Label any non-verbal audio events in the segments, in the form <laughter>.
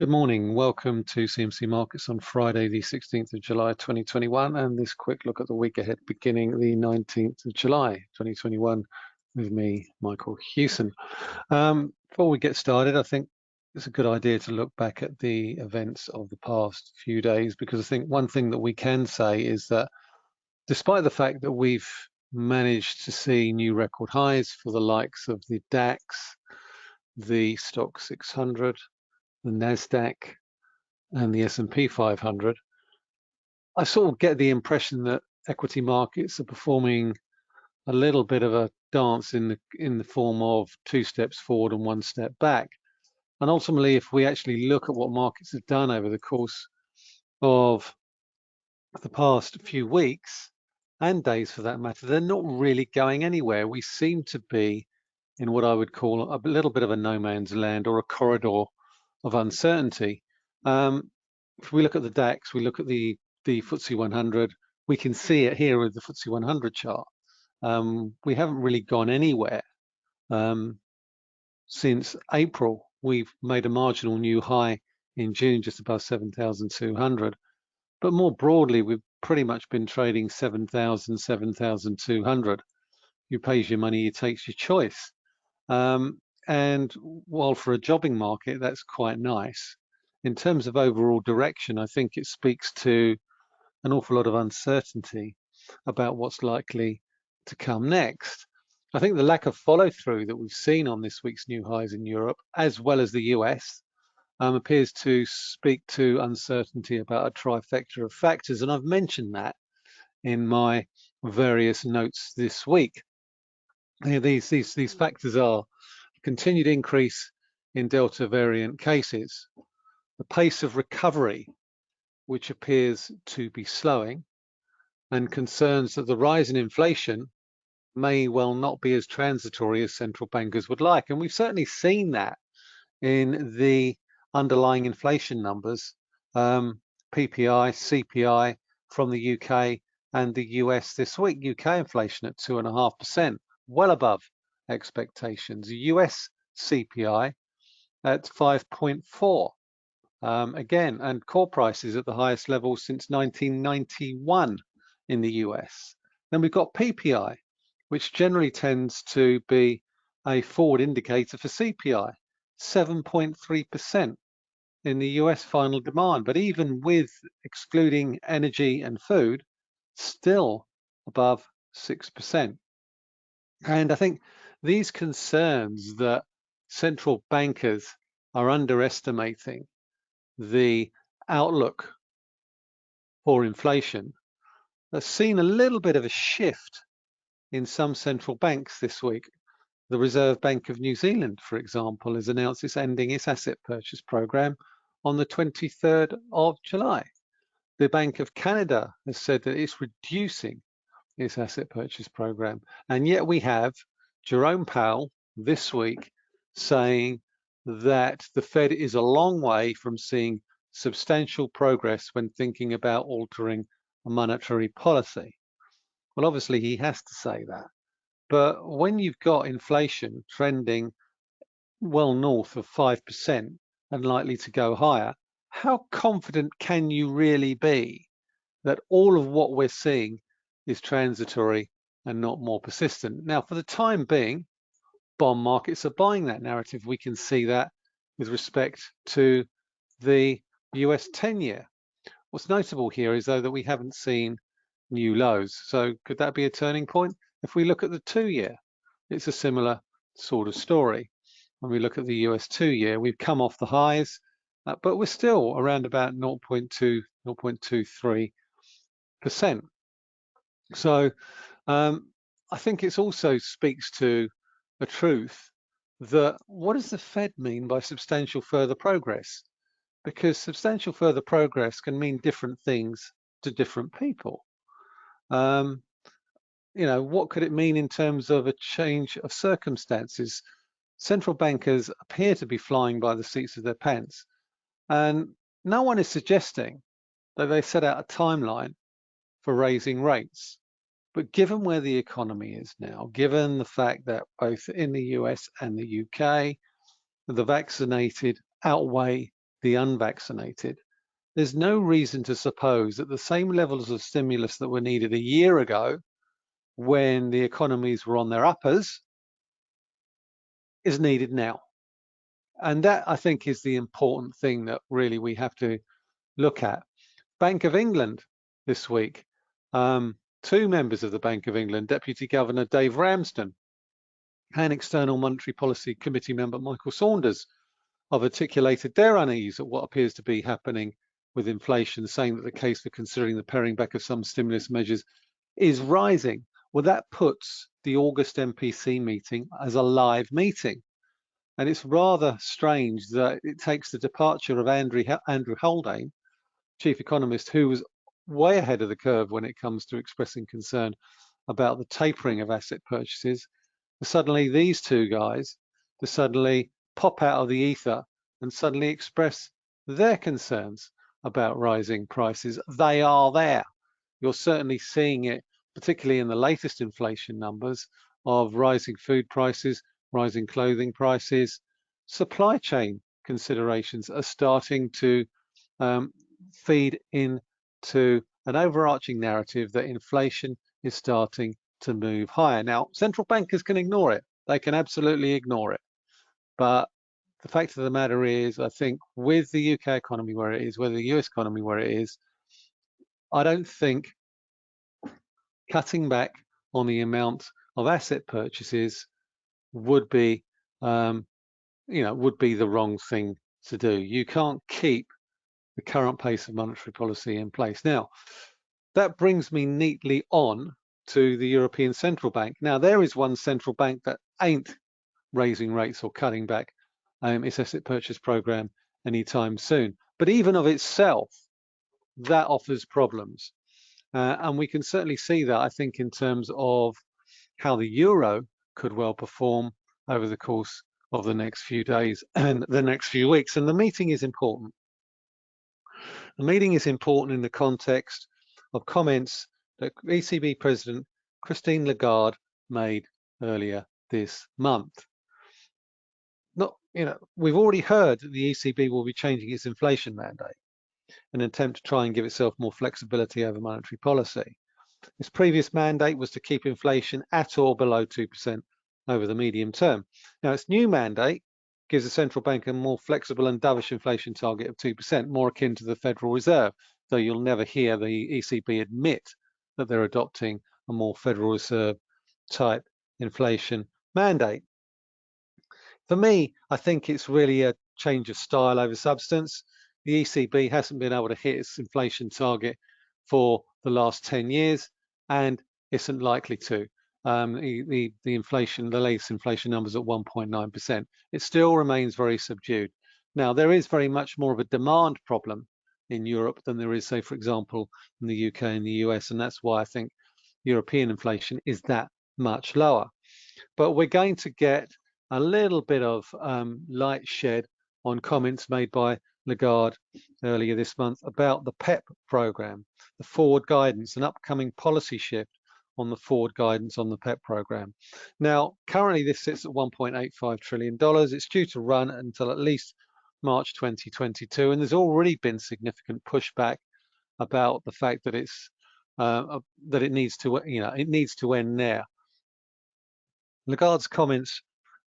Good morning. Welcome to CMC Markets on Friday, the 16th of July, 2021, and this quick look at the week ahead beginning the 19th of July, 2021, with me, Michael Hewson. Um, before we get started, I think it's a good idea to look back at the events of the past few days, because I think one thing that we can say is that despite the fact that we've managed to see new record highs for the likes of the DAX, the Stoxx 600, the Nasdaq, and the S&P 500, I sort of get the impression that equity markets are performing a little bit of a dance in the in the form of two steps forward and one step back. And ultimately, if we actually look at what markets have done over the course of the past few weeks and days for that matter, they're not really going anywhere. We seem to be in what I would call a little bit of a no man's land or a corridor of uncertainty. Um, if we look at the DAX, we look at the, the FTSE 100, we can see it here with the FTSE 100 chart. Um, we haven't really gone anywhere um, since April. We've made a marginal new high in June, just above 7,200. But more broadly, we've pretty much been trading 7,000, 7,200. You pays your money, you takes your choice. Um, and while for a jobbing market, that's quite nice. In terms of overall direction, I think it speaks to an awful lot of uncertainty about what's likely to come next. I think the lack of follow through that we've seen on this week's new highs in Europe, as well as the US, um, appears to speak to uncertainty about a trifecta of factors. And I've mentioned that in my various notes this week. These, these, these factors are continued increase in Delta variant cases, the pace of recovery, which appears to be slowing, and concerns that the rise in inflation may well not be as transitory as central bankers would like. And we've certainly seen that in the underlying inflation numbers, um, PPI, CPI from the UK and the US this week. UK inflation at 2.5%, well above expectations. US CPI at 5.4. Um, again, and core prices at the highest level since 1991 in the US. Then we've got PPI, which generally tends to be a forward indicator for CPI, 7.3% in the US final demand. But even with excluding energy and food, still above 6%. And I think these concerns that central bankers are underestimating the outlook for inflation have seen a little bit of a shift in some central banks this week. The Reserve Bank of New Zealand, for example, has announced it's ending its asset purchase program on the 23rd of July. The Bank of Canada has said that it's reducing its asset purchase program. And yet we have Jerome Powell this week saying that the Fed is a long way from seeing substantial progress when thinking about altering monetary policy. Well, obviously he has to say that. But when you've got inflation trending well north of 5% and likely to go higher, how confident can you really be that all of what we're seeing is transitory and not more persistent. Now, for the time being, bond markets are buying that narrative. We can see that with respect to the US 10 year. What's notable here is though that we haven't seen new lows. So could that be a turning point? If we look at the two year, it's a similar sort of story. When we look at the US two year, we've come off the highs, uh, but we're still around about 0.2, 0.23%. So um, I think it also speaks to a truth that what does the Fed mean by substantial further progress? Because substantial further progress can mean different things to different people. Um, you know, what could it mean in terms of a change of circumstances? Central bankers appear to be flying by the seats of their pants. And no one is suggesting that they set out a timeline for raising rates. But given where the economy is now, given the fact that both in the US and the UK, the vaccinated outweigh the unvaccinated, there's no reason to suppose that the same levels of stimulus that were needed a year ago when the economies were on their uppers is needed now. And that I think is the important thing that really we have to look at. Bank of England this week, um, two members of the Bank of England, Deputy Governor Dave Ramsden and External Monetary Policy Committee member Michael Saunders have articulated their unease at what appears to be happening with inflation, saying that the case for considering the paring back of some stimulus measures is rising. Well, that puts the August MPC meeting as a live meeting. And it's rather strange that it takes the departure of Andrew, Andrew Haldane, chief economist, who was way ahead of the curve when it comes to expressing concern about the tapering of asset purchases. Suddenly, these two guys to suddenly pop out of the ether and suddenly express their concerns about rising prices. They are there. You're certainly seeing it, particularly in the latest inflation numbers of rising food prices, rising clothing prices, supply chain considerations are starting to um, feed into an overarching narrative that inflation is starting to move higher. Now, central bankers can ignore it. They can absolutely ignore it. But the fact of the matter is, I think with the UK economy where it is, with the US economy where it is, I don't think cutting back on the amount of asset purchases would be, um, you know, would be the wrong thing to do. You can't keep the current pace of monetary policy in place. Now, that brings me neatly on to the European Central Bank. Now, there is one central bank that ain't raising rates or cutting back um, its asset purchase program anytime soon. But even of itself, that offers problems. Uh, and we can certainly see that, I think, in terms of how the euro could well perform over the course of the next few days and the next few weeks. And the meeting is important. The meeting is important in the context of comments that ECB President Christine Lagarde made earlier this month. Not, you know, we've already heard that the ECB will be changing its inflation mandate, an attempt to try and give itself more flexibility over monetary policy. Its previous mandate was to keep inflation at or below 2% over the medium term. Now, its new mandate gives the central bank a more flexible and dovish inflation target of 2%, more akin to the Federal Reserve, though you'll never hear the ECB admit that they're adopting a more Federal Reserve type inflation mandate. For me, I think it's really a change of style over substance. The ECB hasn't been able to hit its inflation target for the last 10 years and isn't likely to um, the, the, inflation, the latest inflation numbers at 1.9%. It still remains very subdued. Now, there is very much more of a demand problem in Europe than there is, say, for example, in the UK and the US, and that's why I think European inflation is that much lower. But we're going to get a little bit of um, light shed on comments made by Lagarde earlier this month about the PEPP program, the forward guidance, an upcoming policy shift on the forward guidance on the PEPP program. Now, currently this sits at $1.85 trillion. It's due to run until at least March 2022, and there's already been significant pushback about the fact that it's uh, that it needs to, you know, it needs to end there. Lagarde's comments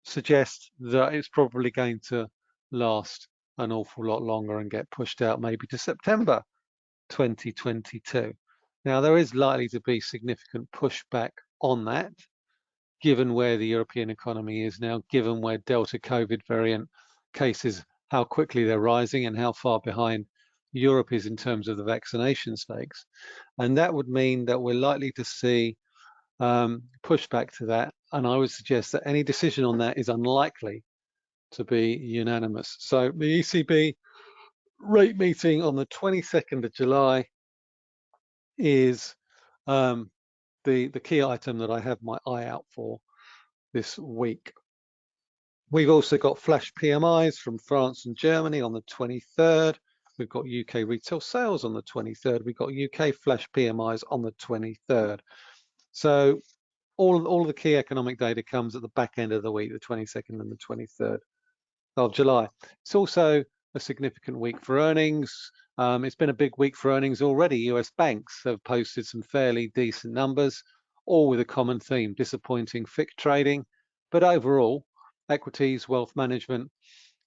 suggest that it's probably going to last an awful lot longer and get pushed out maybe to September 2022. Now, there is likely to be significant pushback on that, given where the European economy is now, given where Delta COVID variant cases, how quickly they're rising and how far behind Europe is in terms of the vaccination stakes. And that would mean that we're likely to see um, pushback to that. And I would suggest that any decision on that is unlikely to be unanimous. So the ECB rate meeting on the 22nd of July is um, the, the key item that I have my eye out for this week. We've also got flash PMIs from France and Germany on the 23rd. We've got UK retail sales on the 23rd. We've got UK flash PMIs on the 23rd. So all, all the key economic data comes at the back end of the week, the 22nd and the 23rd of July. It's also a significant week for earnings. Um, it's been a big week for earnings already. US banks have posted some fairly decent numbers, all with a common theme, disappointing FICC trading. But overall, equities, wealth management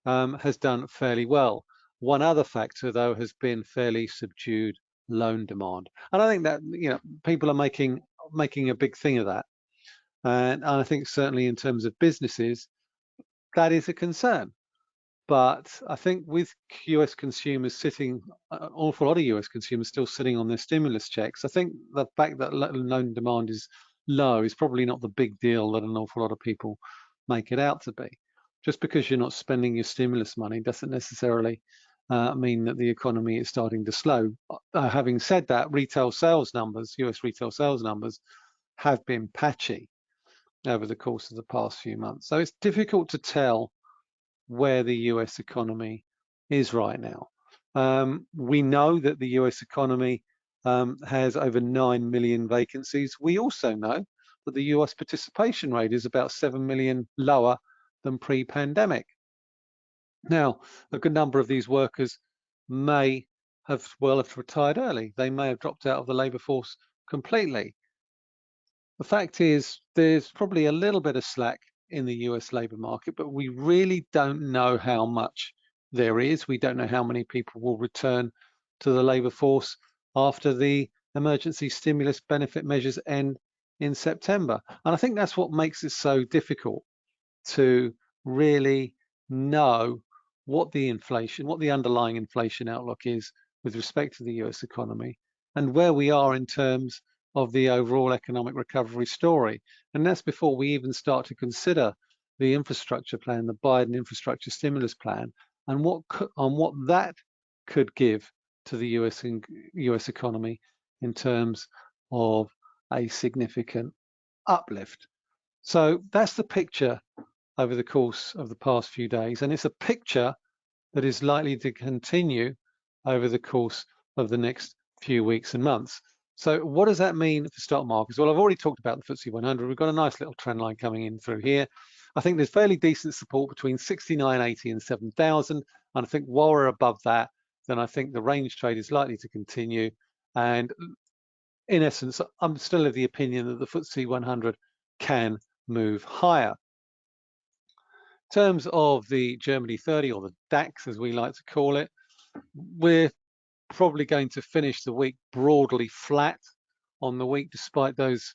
um, has done fairly well. One other factor, though, has been fairly subdued loan demand. And I think that, you know, people are making making a big thing of that. And, and I think certainly in terms of businesses, that is a concern. But I think with US consumers sitting, an awful lot of US consumers still sitting on their stimulus checks, I think the fact that loan demand is low is probably not the big deal that an awful lot of people make it out to be. Just because you're not spending your stimulus money doesn't necessarily uh, mean that the economy is starting to slow. Uh, having said that, retail sales numbers, US retail sales numbers, have been patchy over the course of the past few months. So it's difficult to tell where the US economy is right now. Um, we know that the US economy um, has over 9 million vacancies. We also know that the US participation rate is about 7 million lower than pre-pandemic. Now, a good number of these workers may have well have retired early. They may have dropped out of the labour force completely. The fact is, there's probably a little bit of slack in the US labour market, but we really don't know how much there is. We don't know how many people will return to the labour force after the emergency stimulus benefit measures end in September. And I think that's what makes it so difficult to really know what the inflation, what the underlying inflation outlook is with respect to the US economy and where we are in terms of the overall economic recovery story. And that's before we even start to consider the infrastructure plan, the Biden infrastructure stimulus plan, and what on what that could give to the US US economy in terms of a significant uplift. So that's the picture over the course of the past few days. And it's a picture that is likely to continue over the course of the next few weeks and months. So what does that mean for stock markets? Well, I've already talked about the FTSE 100. We've got a nice little trend line coming in through here. I think there's fairly decent support between 69.80 and 7,000. And I think while we're above that, then I think the range trade is likely to continue. And in essence, I'm still of the opinion that the FTSE 100 can move higher. In terms of the Germany 30 or the DAX, as we like to call it, we're probably going to finish the week broadly flat on the week, despite those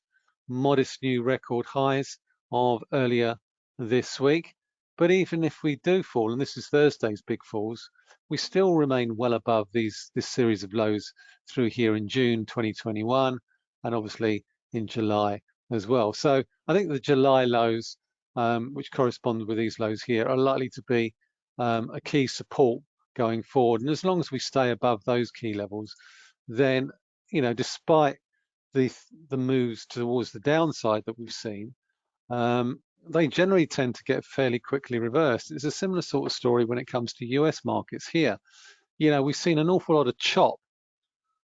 modest new record highs of earlier this week. But even if we do fall, and this is Thursday's big falls, we still remain well above these this series of lows through here in June 2021, and obviously in July as well. So I think the July lows um, which correspond with these lows here, are likely to be um, a key support going forward. And as long as we stay above those key levels, then, you know, despite the, the moves towards the downside that we've seen, um, they generally tend to get fairly quickly reversed. It's a similar sort of story when it comes to US markets here. You know, we've seen an awful lot of chop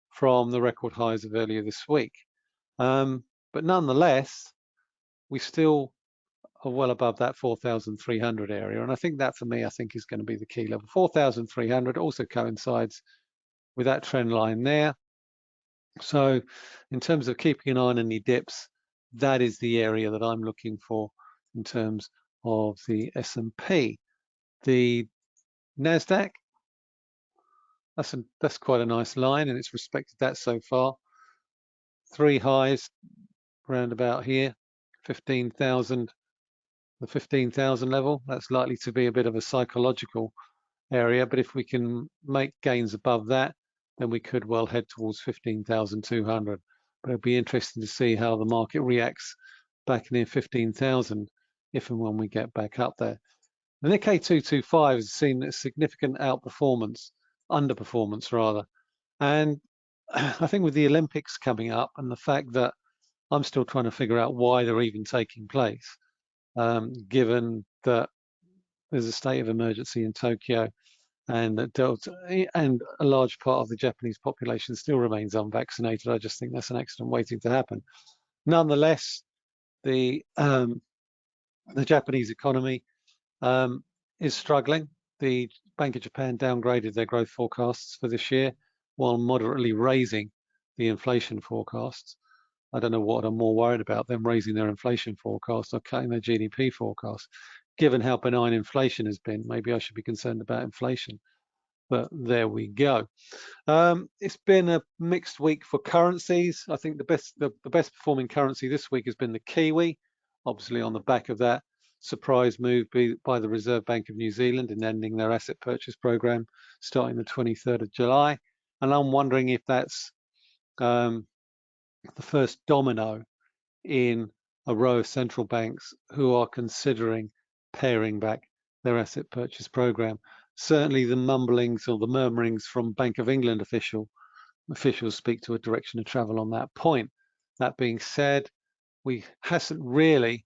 from the record highs of earlier this week. Um, but nonetheless, we still are well above that 4,300 area. And I think that for me, I think is going to be the key level. 4,300 also coincides with that trend line there. So in terms of keeping an eye on any dips, that is the area that I'm looking for in terms of the S&P. The NASDAQ, that's, a, that's quite a nice line and it's respected that so far. Three highs around about here, 15,000 the 15,000 level. That's likely to be a bit of a psychological area, but if we can make gains above that, then we could well head towards 15,200. But it'll be interesting to see how the market reacts back near 15,000 if and when we get back up there. The Nikkei 225 has seen a significant outperformance, underperformance rather. And <clears throat> I think with the Olympics coming up and the fact that I'm still trying to figure out why they're even taking place, um, given that there's a state of emergency in Tokyo and that Delta and a large part of the Japanese population still remains unvaccinated. I just think that's an accident waiting to happen. Nonetheless, the um, the Japanese economy um, is struggling. the Bank of Japan downgraded their growth forecasts for this year while moderately raising the inflation forecasts. I don't know what I'm more worried about, them raising their inflation forecast or cutting their GDP forecast. Given how benign inflation has been, maybe I should be concerned about inflation. But there we go. Um, it's been a mixed week for currencies. I think the best the, the best performing currency this week has been the Kiwi. Obviously, on the back of that surprise move by the Reserve Bank of New Zealand in ending their asset purchase program starting the 23rd of July. And I'm wondering if that's um, the first domino in a row of central banks who are considering paring back their asset purchase program. Certainly the mumblings or the murmurings from Bank of England official officials speak to a direction of travel on that point. That being said, we hasn't really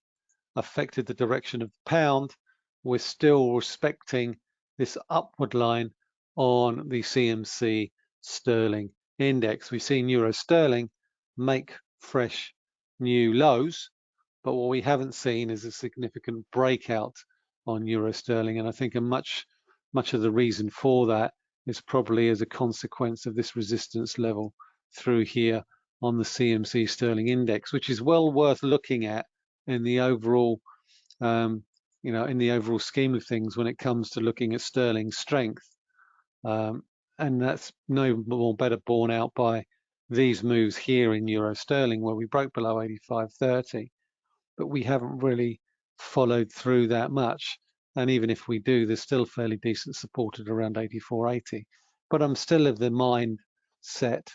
affected the direction of the pound. We're still respecting this upward line on the CMC sterling index. We've seen euro sterling make fresh new lows, but what we haven't seen is a significant breakout on euro sterling. And I think a much, much of the reason for that is probably as a consequence of this resistance level through here on the CMC sterling index, which is well worth looking at in the overall, um, you know, in the overall scheme of things when it comes to looking at sterling strength. Um, and that's no more better borne out by these moves here in euro sterling where we broke below 85.30 but we haven't really followed through that much. And even if we do there's still fairly decent support at around 84.80 but I'm still of the mind set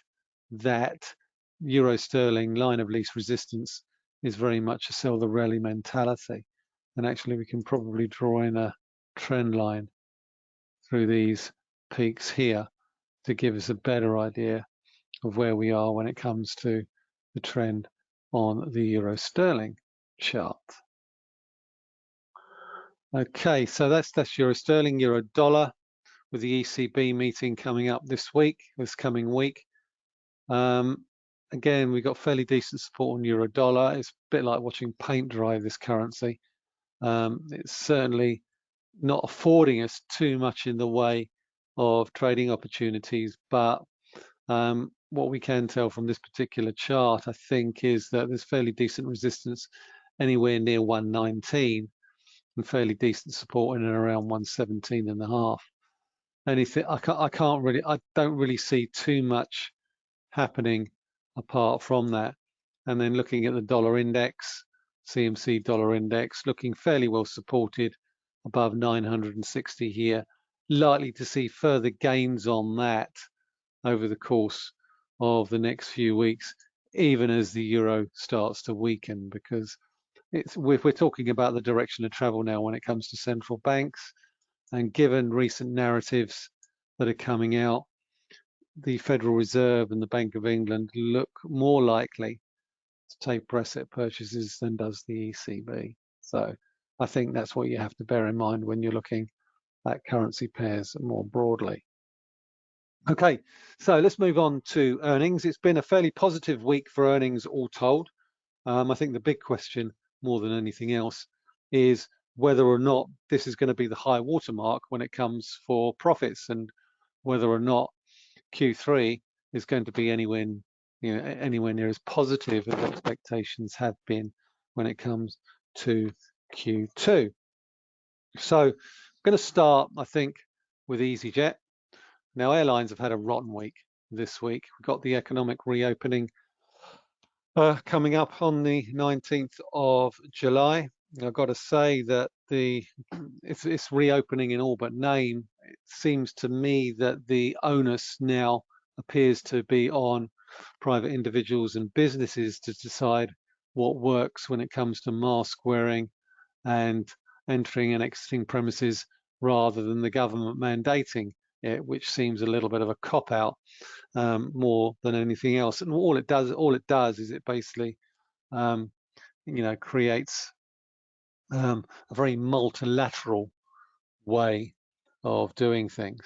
that euro sterling line of least resistance is very much a sell the rally mentality. And actually we can probably draw in a trend line through these peaks here to give us a better idea of where we are when it comes to the trend on the euro sterling chart. Okay, so that's that's euro sterling, euro dollar with the ECB meeting coming up this week, this coming week. Um, again, we've got fairly decent support on euro dollar. It's a bit like watching paint dry this currency. Um, it's certainly not affording us too much in the way of trading opportunities, but um, what we can tell from this particular chart, I think, is that there's fairly decent resistance anywhere near 119 and fairly decent support in and around 117 and a half. Anything I can't, I can't really, I don't really see too much happening apart from that. And then looking at the dollar index, CMC dollar index, looking fairly well supported above 960 here. Likely to see further gains on that over the course of the next few weeks, even as the euro starts to weaken, because it's we're, we're talking about the direction of travel now when it comes to central banks, and given recent narratives that are coming out, the Federal Reserve and the Bank of England look more likely to taper asset purchases than does the ECB. So I think that's what you have to bear in mind when you're looking at currency pairs more broadly. Okay, so let's move on to earnings. It's been a fairly positive week for earnings all told. Um, I think the big question more than anything else is whether or not this is going to be the high watermark when it comes for profits and whether or not Q3 is going to be anywhere, you know, anywhere near as positive as expectations have been when it comes to Q2. So I'm going to start, I think, with EasyJet. Now, airlines have had a rotten week this week. We've got the economic reopening uh, coming up on the 19th of July. I've got to say that the <clears throat> it's, it's reopening in all but name. It seems to me that the onus now appears to be on private individuals and businesses to decide what works when it comes to mask wearing and entering and exiting premises rather than the government mandating which seems a little bit of a cop out um, more than anything else. And all it does, all it does, is it basically, um, you know, creates um, a very multilateral way of doing things.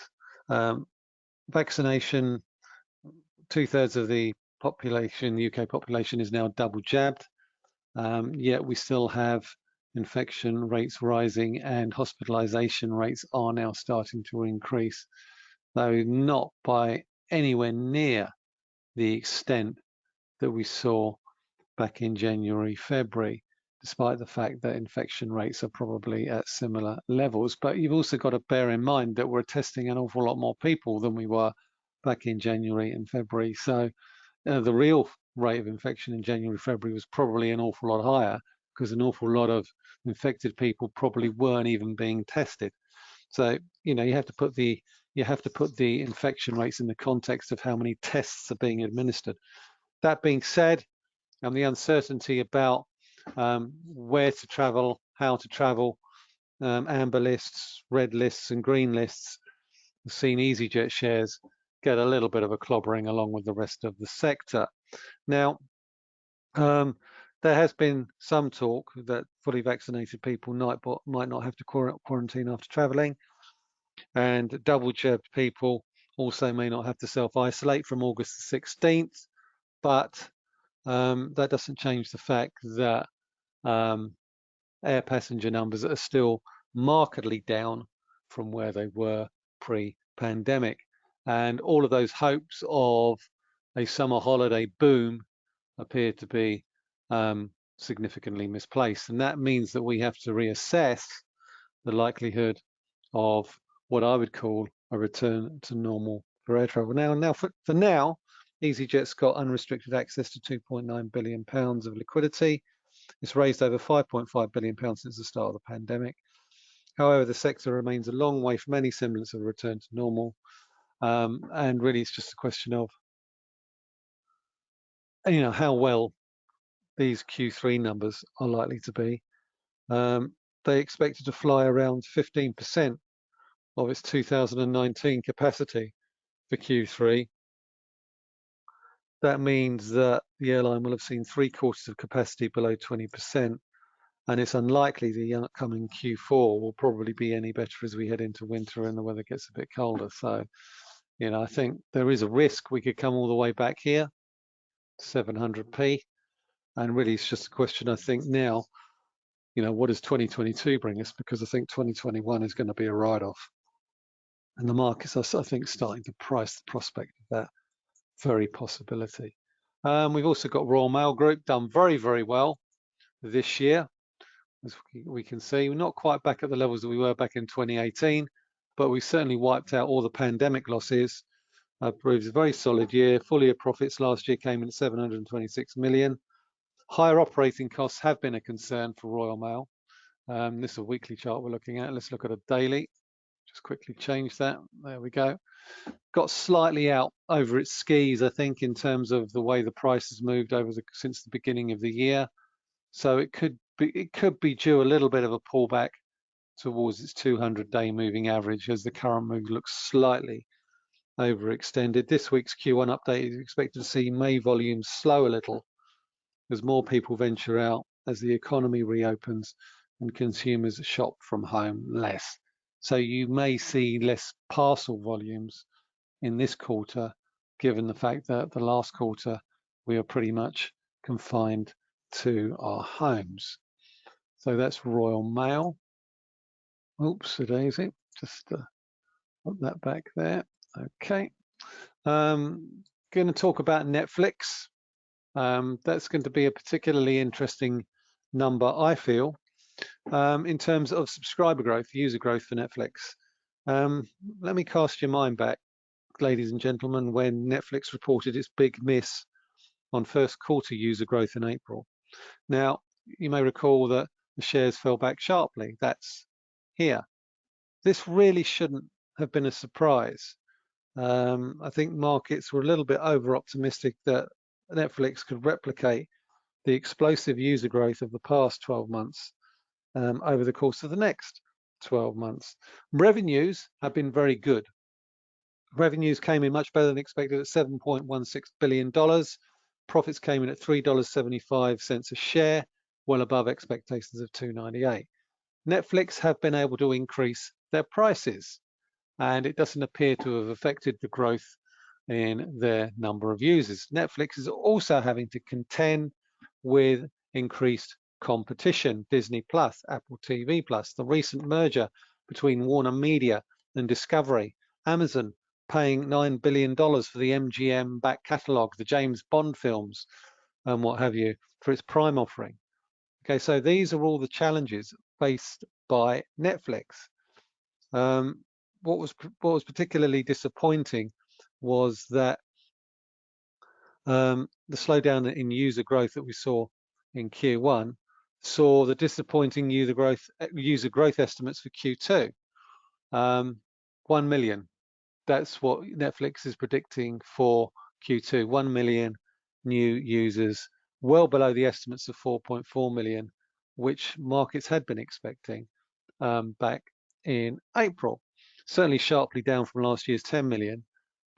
Um, vaccination, two thirds of the population, the UK population, is now double jabbed. Um, yet we still have infection rates rising and hospitalization rates are now starting to increase, though not by anywhere near the extent that we saw back in January, February, despite the fact that infection rates are probably at similar levels. But you've also got to bear in mind that we're testing an awful lot more people than we were back in January and February. So uh, the real rate of infection in January, February was probably an awful lot higher because an awful lot of infected people probably weren't even being tested. So, you know, you have to put the you have to put the infection rates in the context of how many tests are being administered. That being said, and the uncertainty about um, where to travel, how to travel, um, amber lists, red lists, and green lists, we've seen EasyJet shares get a little bit of a clobbering along with the rest of the sector. Now, um, there has been some talk that fully vaccinated people might, might not have to quarantine after traveling, and double jabbed people also may not have to self-isolate from August the 16th, but um, that doesn't change the fact that um, air passenger numbers are still markedly down from where they were pre-pandemic. And all of those hopes of a summer holiday boom appear to be um, significantly misplaced. And that means that we have to reassess the likelihood of what I would call a return to normal for air travel. Now, now for, for now, EasyJet's got unrestricted access to 2.9 billion pounds of liquidity. It's raised over 5.5 billion pounds since the start of the pandemic. However, the sector remains a long way from any semblance of a return to normal. Um, and really, it's just a question of, you know, how well these Q3 numbers are likely to be. Um, they expected to fly around 15% of its 2019 capacity for Q3. That means that the airline will have seen three quarters of capacity below 20%, and it's unlikely the upcoming Q4 will probably be any better as we head into winter and the weather gets a bit colder. So, you know, I think there is a risk we could come all the way back here, 700p, and really it's just a question, I think, now, you know, what does 2022 bring us? Because I think 2021 is going to be a write-off. And the markets are, I think, starting to price the prospect of that very possibility. Um, we've also got Royal Mail Group done very, very well this year. As we can see, we're not quite back at the levels that we were back in 2018, but we certainly wiped out all the pandemic losses. Uh, proves a very solid year. Full year profits last year came in at 726 million. Higher operating costs have been a concern for Royal Mail. Um, this is a weekly chart we're looking at. Let's look at a daily. Just quickly change that. There we go. Got slightly out over its skis, I think, in terms of the way the price has moved over the, since the beginning of the year. So it could be it could be due a little bit of a pullback towards its 200-day moving average as the current move looks slightly overextended. This week's Q1 update is expected to see May volumes slow a little as more people venture out as the economy reopens and consumers shop from home less. So you may see less parcel volumes in this quarter, given the fact that the last quarter we are pretty much confined to our homes. So that's Royal Mail. Oops, a daisy. Just uh, put that back there. Okay. Um, going to talk about Netflix. Um, that's going to be a particularly interesting number, I feel, um, in terms of subscriber growth, user growth for Netflix. Um, let me cast your mind back, ladies and gentlemen, when Netflix reported its big miss on first quarter user growth in April. Now, you may recall that the shares fell back sharply. That's here. This really shouldn't have been a surprise. Um, I think markets were a little bit over optimistic that Netflix could replicate the explosive user growth of the past 12 months um, over the course of the next 12 months. Revenues have been very good. Revenues came in much better than expected at $7.16 billion. Profits came in at $3.75 a share, well above expectations of 298. Netflix have been able to increase their prices, and it doesn't appear to have affected the growth in their number of users. Netflix is also having to contend with increased competition, Disney Plus, Apple TV Plus, the recent merger between Warner Media and Discovery, Amazon paying $9 billion for the MGM back catalogue, the James Bond films, and what have you, for its Prime offering. Okay, so these are all the challenges faced by Netflix. Um, what was what was particularly disappointing was that um, the slowdown in user growth that we saw in Q1 saw the disappointing user growth user growth estimates for Q2. Um, One million. That's what Netflix is predicting for Q2. One million new users, well below the estimates of 4.4 million, which markets had been expecting um, back in April. Certainly sharply down from last year's 10 million,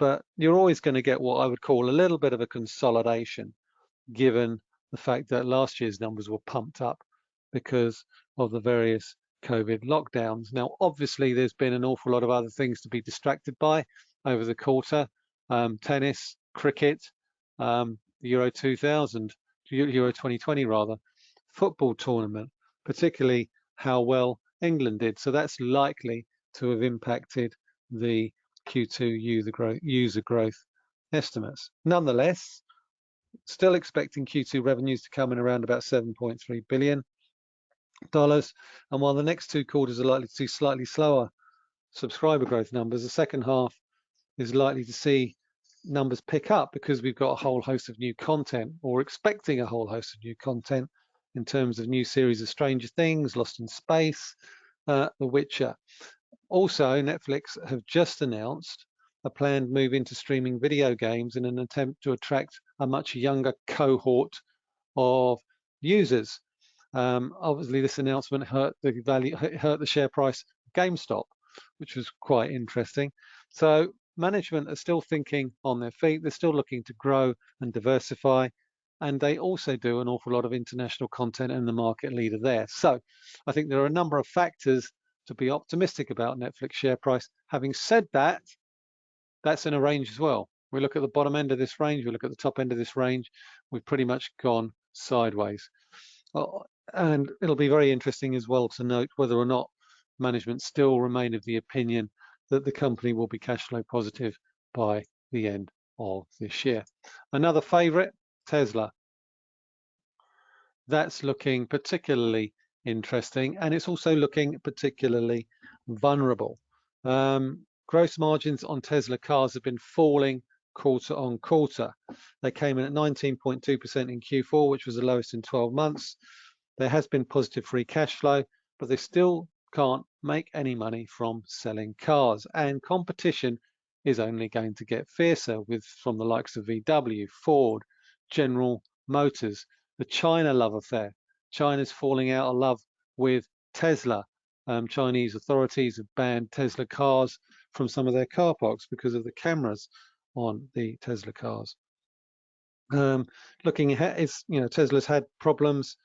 but you're always going to get what I would call a little bit of a consolidation, given the fact that last year's numbers were pumped up because of the various COVID lockdowns. Now, obviously, there's been an awful lot of other things to be distracted by over the quarter. Um, tennis, cricket, um, Euro 2000, Euro 2020 rather, football tournament, particularly how well England did. So that's likely to have impacted the Q2 user growth, user growth estimates. Nonetheless, still expecting Q2 revenues to come in around about 7.3 billion dollars. And while the next two quarters are likely to see slightly slower subscriber growth numbers, the second half is likely to see numbers pick up because we've got a whole host of new content or expecting a whole host of new content in terms of new series of Stranger Things, Lost in Space, uh, The Witcher. Also, Netflix have just announced a planned move into streaming video games in an attempt to attract a much younger cohort of users. Um, obviously, this announcement hurt the value, hurt the share price of GameStop, which was quite interesting. So management are still thinking on their feet. They're still looking to grow and diversify. And they also do an awful lot of international content and the market leader there. So I think there are a number of factors to be optimistic about Netflix share price. Having said that, that's in a range as well. We look at the bottom end of this range, we look at the top end of this range, we've pretty much gone sideways. Oh, and it'll be very interesting as well to note whether or not management still remain of the opinion that the company will be cash flow positive by the end of this year. Another favorite, Tesla. That's looking particularly interesting and it's also looking particularly vulnerable. Um, gross margins on Tesla cars have been falling quarter on quarter. They came in at 19.2% in Q4, which was the lowest in 12 months. There has been positive free cash flow, but they still can't make any money from selling cars. And competition is only going to get fiercer with from the likes of VW, Ford, General Motors, the China love affair. China's falling out of love with Tesla. Um, Chinese authorities have banned Tesla cars from some of their car parks because of the cameras on the Tesla cars. Um, looking ahead, it's, you know, Tesla's had problems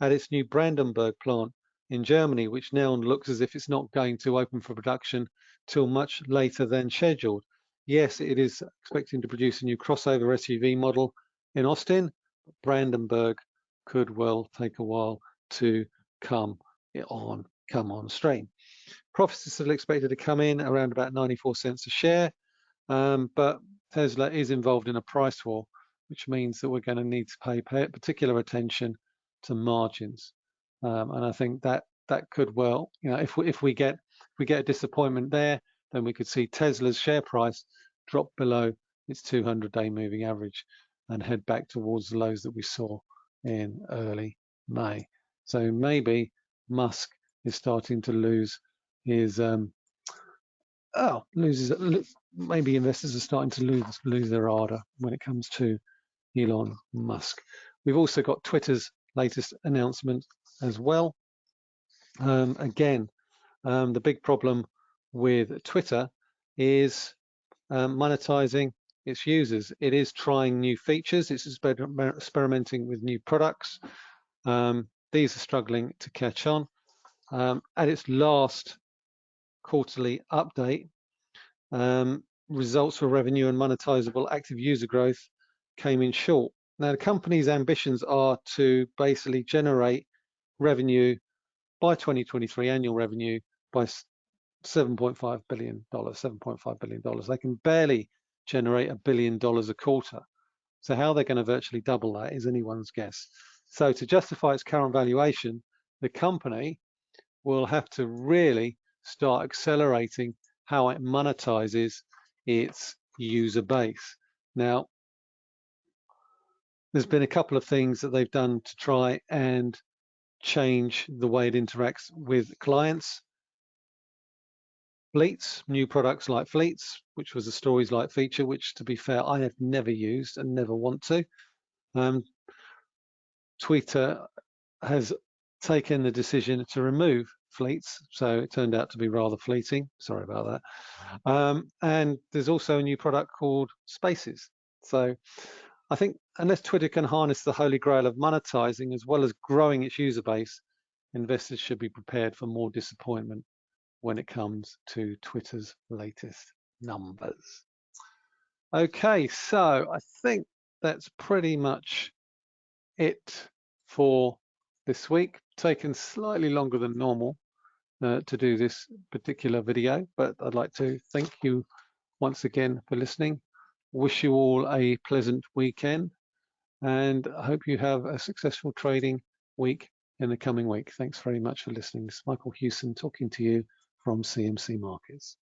at its new Brandenburg plant in Germany, which now looks as if it's not going to open for production till much later than scheduled. Yes, it is expecting to produce a new crossover SUV model in Austin. Brandenburg could well take a while to come on come on stream. Profits are still expected to come in around about 94 cents a share, um, but Tesla is involved in a price war, which means that we're going to need to pay, pay particular attention to margins. Um, and I think that that could well, you know, if we if we get if we get a disappointment there, then we could see Tesla's share price drop below its 200-day moving average and head back towards the lows that we saw in early May. So maybe Musk is starting to lose his um, oh loses maybe investors are starting to lose lose their ardor when it comes to Elon Musk. We've also got Twitter's latest announcement as well. Um, again, um, the big problem with Twitter is um, monetizing its users. It is trying new features. It's experimenting with new products. Um, these are struggling to catch on. Um, at its last quarterly update, um, results for revenue and monetizable active user growth came in short. Now, the company's ambitions are to basically generate revenue by 2023, annual revenue by 7.5 billion dollars, 7.5 billion dollars. They can barely generate a billion dollars a quarter. So how they're going to virtually double that is anyone's guess. So to justify its current valuation, the company will have to really start accelerating how it monetizes its user base. Now, there's been a couple of things that they've done to try and change the way it interacts with clients. Fleets, new products like Fleets, which was a Stories Lite feature, which to be fair, I have never used and never want to. Um, Twitter has taken the decision to remove fleets, so it turned out to be rather fleeting. Sorry about that. Um, and there's also a new product called Spaces. So I think unless Twitter can harness the holy grail of monetizing as well as growing its user base, investors should be prepared for more disappointment when it comes to Twitter's latest numbers. Okay, so I think that's pretty much it for this week. Taken slightly longer than normal uh, to do this particular video, but I'd like to thank you once again for listening. Wish you all a pleasant weekend and I hope you have a successful trading week in the coming week. Thanks very much for listening. This is Michael Hewson talking to you from CMC Markets.